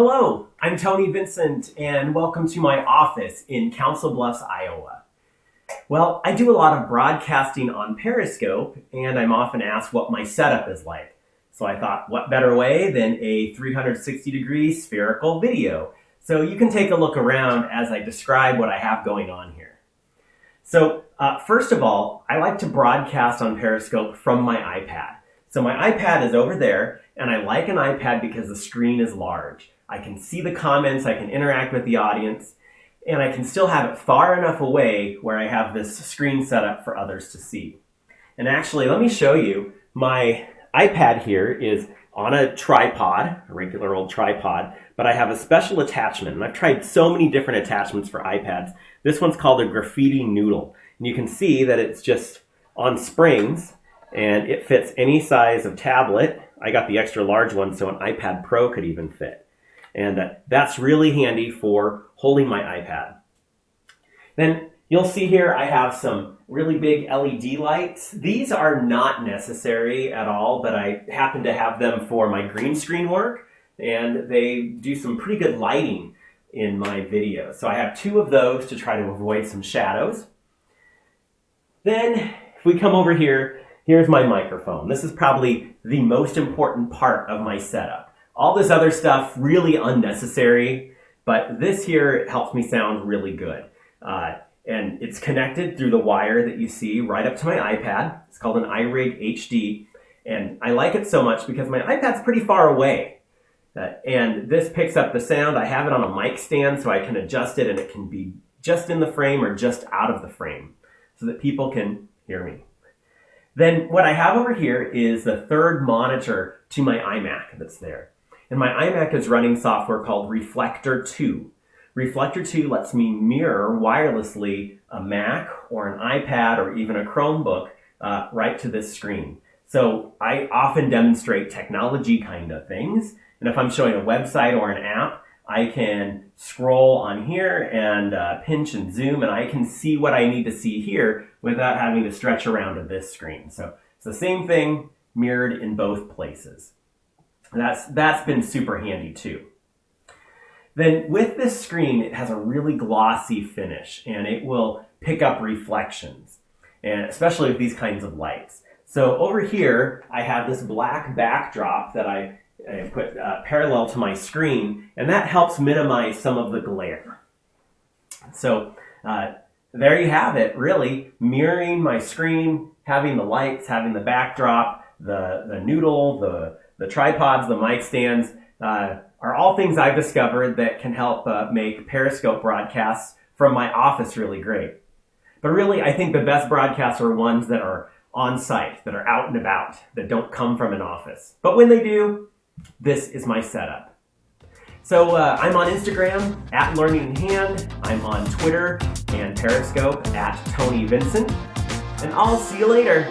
Hello, I'm Tony Vincent, and welcome to my office in Council Bluffs, Iowa. Well, I do a lot of broadcasting on Periscope, and I'm often asked what my setup is like. So I thought, what better way than a 360 degree spherical video? So you can take a look around as I describe what I have going on here. So uh, first of all, I like to broadcast on Periscope from my iPad. So my iPad is over there, and I like an iPad because the screen is large. I can see the comments, I can interact with the audience, and I can still have it far enough away where I have this screen set up for others to see. And actually, let me show you, my iPad here is on a tripod, a regular old tripod, but I have a special attachment. And I've tried so many different attachments for iPads. This one's called a Grifiti Nootle. And you can see that it's just on springs and it fits any size of tablet. I got the extra large one so an iPad Pro could even fit. And uh, that's really handy for holding my iPad. Then you'll see here I have some really big LED lights. These are not necessary at all, but I happen to have them for my green screen work and they do some pretty good lighting in my videos. So I have two of those to try to avoid some shadows. Then if we come over here, here's my microphone. This is probably the most important part of my setup. All this other stuff, really unnecessary, but this here helps me sound really good. Uh, and it's connected through the wire that you see right up to my iPad. It's called an iRig HD. And I like it so much because my iPad's pretty far away. Uh, and this picks up the sound. I have it on a mic stand so I can adjust it and it can be just in the frame or just out of the frame so that people can hear me. Then what I have over here is the third monitor to my iMac that's there. And my iMac is running software called Reflector 2. Reflector 2 lets me mirror wirelessly a Mac or an iPad or even a Chromebook uh, right to this screen. So I often demonstrate technology kind of things. And if I'm showing a website or an app, I can scroll on here and uh, pinch and zoom and I can see what I need to see here without having to stretch around to this screen. So it's the same thing mirrored in both places. That's, that's been super handy too. Then with this screen, it has a really glossy finish and it will pick up reflections, and especially with these kinds of lights. So over here, I have this black backdrop that I, I put uh, parallel to my screen, and that helps minimize some of the glare. So uh, there you have it, really, mirroring my screen, having the lights, having the backdrop, the, the Nootle, the, the tripods, the mic stands, uh, are all things I've discovered that can help uh, make Periscope broadcasts from my office really great. But really, I think the best broadcasts are ones that are on site, that are out and about, that don't come from an office. But when they do, this is my setup. So uh, I'm on Instagram at Learning in Hand. I'm on Twitter and Periscope at Tony Vincent. And I'll see you later.